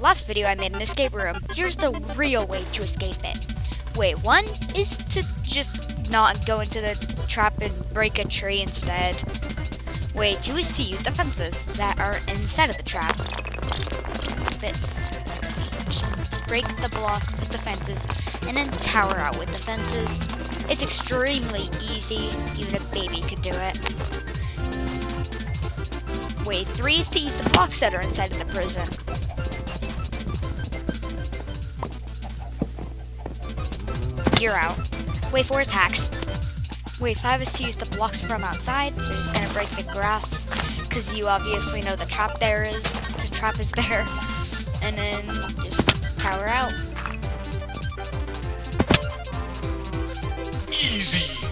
Last video I made an escape room. Here's the real way to escape it. Way one is to just not go into the trap and break a tree instead. Way two is to use the fences that are inside of the trap. This, as you can see. Just break the block with the fences and then tower out with the fences. It's extremely easy, even a baby could do it. Way three is to use the blocks that are inside of the prison. You're out. Way four is hacks. Way five is to use the blocks from outside, so just gonna break the grass, because you obviously know the trap there is, the trap is there. And then just tower out. Easy.